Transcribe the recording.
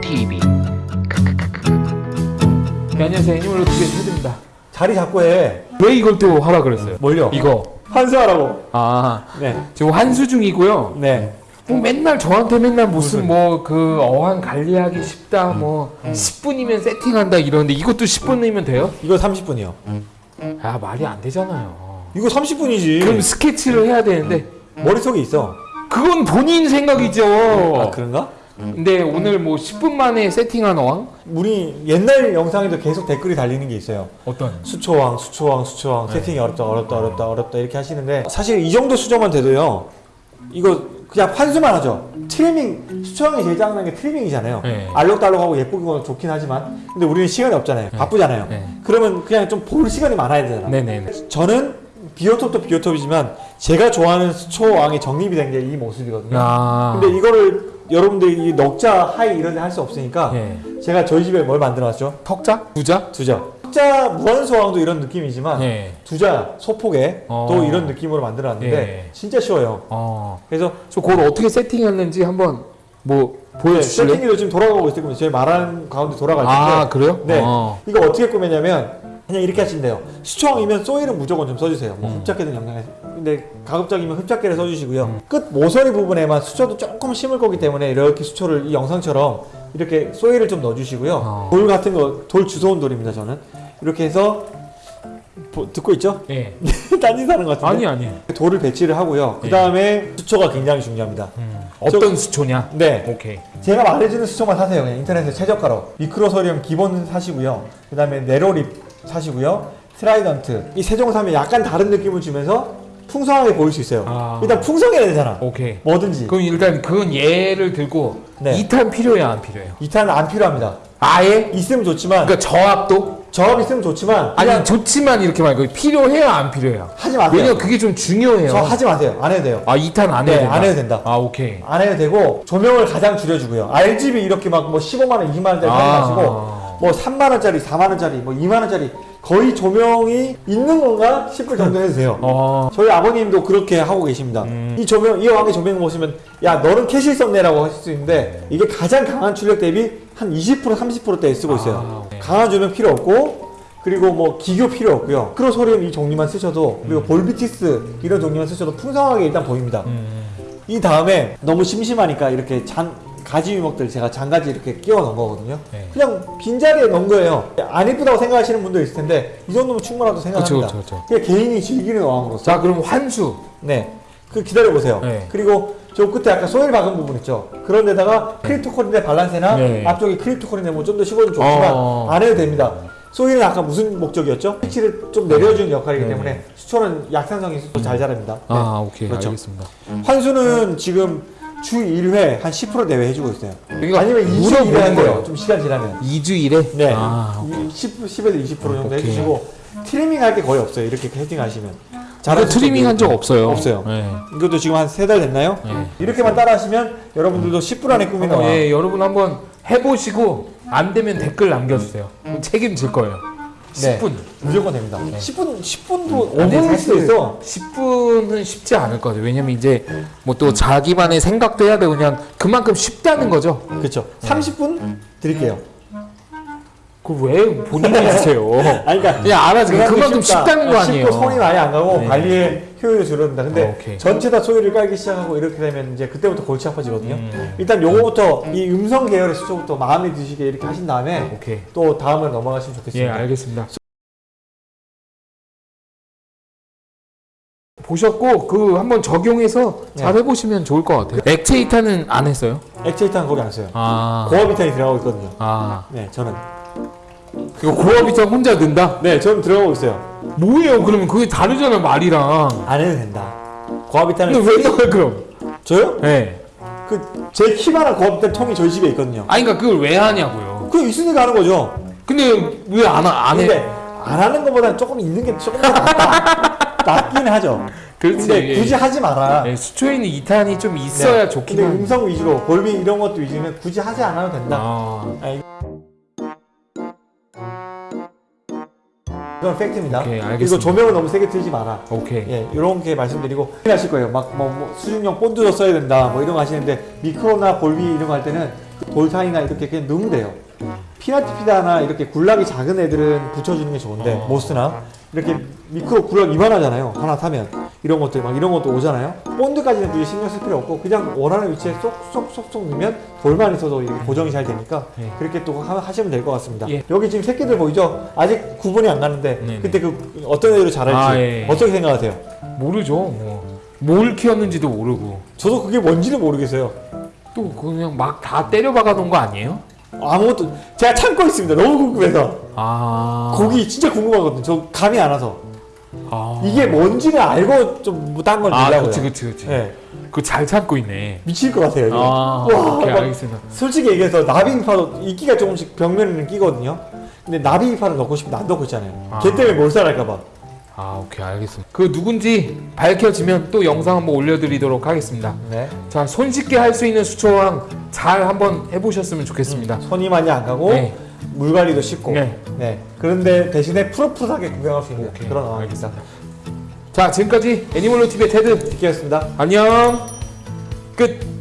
TV 네, 안녕하세요 애니멀로 TV의 테드입니다. 자리 잡고 해왜 이걸 또 하라 그랬어요? 뭘요? 이거. 환수하라고. 아네. 지금 환수 중이고요. 네 뭐 맨날 저한테 맨날 무슨 뭐 그 어항 관리하기 쉽다 뭐 음. 10분이면 세팅한다 이러는데 이것도 10분이면 돼요? 이거 30분이요. 아 말이 안 되잖아요. 이거 30분이지. 그럼 스케치를 해야 되는데 음. 머릿속에 있어. 그건 본인 생각이죠. 아 그런가? 근데 오늘 뭐 10분 만에 세팅한 어항? 우리 옛날 영상에도 계속 댓글이 달리는 게 있어요. 어떤? 수초항, 수초항, 수초항, 세팅이 어렵다, 어렵다, 어렵다, 어렵다 이렇게 하시는데 사실 이 정도 수조만 돼도요. 이거 그냥 환수만 하죠. 트리밍, 수초항이 제일 짜증나는 게 트리밍이잖아요. 네. 알록달록하고 예쁘고 좋긴 하지만 근데 우리는 시간이 없잖아요. 바쁘잖아요. 네. 그러면 그냥 좀 볼 시간이 많아야 되잖아. 네네. 저는 비오톱도 비오톱이지만 제가 좋아하는 수초왕이 정립이 된 게 이 모습이거든요. 아. 근데 이거를 여러분들이 이 넉자, 하이 이런 데 할 수 없으니까 예. 제가 저희 집에 뭘 만들어놨죠? 턱자? 부자? 두자. 흑자 무한소왕도 이런 느낌이지만 예. 두자 소폭에 어. 또 이런 느낌으로 만들어놨는데 예. 진짜 쉬워요. 어. 그래서 저 그걸 어떻게 세팅했는지 한번 뭐 네, 보여주실래요? 세팅기도 지금 돌아가고 있을 겁니다. 저희 말하는 가운데 돌아갈 텐데 아 그래요? 네. 어. 이거 어떻게 꾸몄냐면 그냥 이렇게 하시면 돼요. 수초왕이면 소일은 무조건 좀 써주세요. 뭐 음. 흡착계든 영양에. 근데 가급적이면 흡착계를 써주시고요. 끝 모서리 부분에만 수초도 조금 심을 거기 때문에 이렇게 수초를 이 영상처럼 이렇게 소일을 좀 넣어주시고요. 어. 돌 같은 거, 돌 주워온 돌입니다. 저는 이렇게 해서 보- 듣고 있죠? 예. 딴짓 하는 것 같은데. 아니 아니. 돌을 배치를 하고요. 그 다음에 수초가 굉장히 중요합니다. 음. 어떤 수초냐? 네. 오케이. 제가 말해주는 수초만 사세요. 그냥 인터넷에 최저가로. 미크로소리움 기본 사시고요. 그 다음에 narrow leaf 사시고요. trident. 이 세 종 사면 약간 다른 느낌을 주면서 풍성하게 보일 수 있어요. 아. 일단 풍성해야 되잖아. 오케이. 뭐든지. 그럼 일단 그건 예를 들고 네. 이탄 필요해요 안 필요해요? 이탄은 안 필요합니다. 아예? 있으면 좋지만 그러니까 저압도? 저압 있으면 좋지만 아니 좋지만 이렇게 말고 필요해요 안 필요해요? 하지 마세요. 왜냐면 그게 좀 중요해요. 저 하지 마세요. 안 해도 돼요. 아 이탄 안 해도 네? 안 해도 된다. 아 오케이. 안 해도 되고 조명을 가장 줄여주고요. RGB 이렇게 막 뭐 15만 원, 20만 원짜리 사지 아. 마시고 뭐 3만 원짜리, 4만 원짜리, 뭐 2만 원짜리 거의 조명이 있는 건가 싶을 정도 해도 돼요. 어. 저희 아버님도 그렇게 하고 계십니다. 음. 이 조명, 이 항의 조명 보시면 야 너는 캐실 썼네 라고 하실 수 있는데 이게 가장 강한 출력 대비 한 20% 30%대 쓰고 있어요. 아, 네. 강한 조명 필요 없고 그리고 뭐 기교 필요 없고요. 크로소리움 이 종류만 쓰셔도 그리고 볼비티스 이런 종류만 쓰셔도 풍성하게 일단 보입니다. 음. 이 다음에 너무 심심하니까 이렇게 잔 가지 유목들 제가 잔가지 이렇게 끼워 넣은 거거든요. 네. 그냥 빈자리에 넣은 거예요. 안 이쁘다고 생각하시는 분도 있을 텐데 이 정도면 충분하다고 생각합니다. 그쵸, 그쵸, 그쵸. 개인이 즐기는 어항으로서. 자 그럼 환수. 네. 그 기다려 보세요. 네. 그리고 저 끝에 아까 soil 박은 부분 있죠. 그런 데다가 크립토코린의 밸런스나 네. 앞쪽에 크립토코린의 뭐좀 더 씹어주면 좋지만 어. 안 해도 됩니다. soil은 아까 무슨 목적이었죠? pH를 좀 내려주는 역할이기 네. 때문에 수초는 약산성이 있어서 잘 자랍니다. 네. 아 오케이 그렇죠. 알겠습니다. 환수는 지금 주 1회 한 10% 내외 해주고 있어요. 이거 아니면 2주 물어보는 1회 한대요. 좀 시간 지나면. 2주일에? 네. 아, 이 10, 10에서 20% 정도 오케이. 해주시고 트리밍 할 게 거의 없어요. 이렇게 세팅 하시면. 이거 트리밍 한 적 없어요. 없어요. 네. 이것도 지금 한 세 달 됐나요? 네. 이렇게만 따라 하시면 여러분들도 10분 안에 꾸미는 한번, 와. 예, 여러분 한번 해보시고 안 되면 댓글 남겨주세요. 책임질 거예요. 네. 10분. 무조건 됩니다. 10분, 10분도 근데 5분일 수도 있어. 10분은 쉽지 않을 거죠. 왜냐면 이제 뭐 또 자기만의 생각도 해야 되고 그냥 그만큼 쉽다는 거죠. 그렇죠. 30분 드릴게요. 그걸 왜 본인이 주세요? 아니, 그러니까 그냥 알아서 그만큼 쉽다는 거 아니에요. 쉽고 손이 많이 안 가고 네. 관리의 효율이 줄어든다. 근데 어. 전체 다 소리를 깔기 시작하고 이렇게 되면 이제 그때부터 골치 아파지거든요. 음. 일단 요거부터 이 음성 계열의 수초부터 마음에 드시게 이렇게 하신 다음에 오케이. 또 다음을 넘어가시면 예, 좋겠습니다. 알겠습니다. 보셨고 그 한번 적용해서 잘 네. 해보시면 좋을 것 같아요. 액체 이탄은 안 했어요? 액체 이탄 거기 안 써요. 아, 고압 이탄이 들어가고 있거든요. 아, 네, 저는. 이거 고압이탄 혼자 넣는다? 네, 저는 들어가고 있어요. 뭐예요? 그러면 그게 다르잖아 말이랑. 안 해도 된다. 고압이탄을 근데 왜 넣어요 그럼? 저요? 네. 그제 키만한 고압이탄 통이 저희 집에 있거든요. 아니 그러니까 그걸 왜 하냐고요. 그거 있으니까 하는 거죠. 근데 왜 안안 해? 근데 안 하는 것보다는 조금 있는 게 조금 더 낫다. 낫긴 하죠. 그렇지. 근데 굳이 하지 마라. 네, 수초에는 이탄이 좀 있어야 네. 좋긴 근데 한데. 음성 위주로 골비 이런 것도 위주면 굳이 하지 않아도 된다. 아, 이건 팩트입니다. 오케이, 그리고. 조명을 너무 세게 틀지 마라. 오케이. 예, 이렇게 말씀드리고 하실 거예요. 막뭐 수중용 본드도 써야 된다. 뭐 이런 거 하시는데 미크로나 골비 이런 거 할 때는 그 돌산이나 이렇게 그냥 넣으면 돼요. 피나티피다나 이렇게 굴락이 작은 애들은 붙여주는 게 좋은데 어. 모스나 이렇게 미크로 굴락 이만하잖아요. 하나 사면 이런 것들 막 이런 것도 오잖아요. 본드까지는 굳이 신경 쓸 필요 없고 그냥 원하는 위치에 쏙쏙쏙쏙 넣으면 돌만 있어도 이렇게 고정이 잘 되니까 예. 그렇게 또 하- 하시면 될 것 같습니다. 예. 여기 지금 새끼들 보이죠? 아직 구분이 안 가는데 네네. 그때 그 어떤 애들로 자랄지 아, 예. 어떻게 생각하세요? 모르죠. 뭐. 뭘 키웠는지도 모르고 저도 그게 뭔지는 모르겠어요. 또 그냥 막 다 때려 박아 놓은 거 아니에요? 아무것도 제가 참고 있습니다. 너무 궁금해서 아. 고기 진짜 궁금하거든요. 저 감이 안 와서 아. 이게 뭔지는 알고 좀딴건 아, 내려고요. 그치 그치 그치. 네, 그거 잘 참고 있네. 미칠 것 같아요. 이게. 아, 와, 오케이 막 알겠습니다. 솔직히 얘기해서 나비파도 이끼가 조금씩 벽면에는 끼거든요. 근데 나비파를 넣고 싶은데 안 넣고 있잖아요. 아. 걔 때문에 몰살할까봐. 아, 오케이 알겠습니다. 그 누군지 밝혀지면 또 영상 한번 올려드리도록 하겠습니다. 네. 자, 손쉽게 할 수 있는 수초왕 잘 한번 해보셨으면 좋겠습니다. 손이 많이 안 가고 네. 물 관리도 쉽고. 네. 네. 그런데 대신에 푸릇푸릇하게 구경할 수 있는 오케이, 그런 어항입니다. 자, 지금까지 애니멀로 TV의 테드 디키였습니다. 안녕 끝.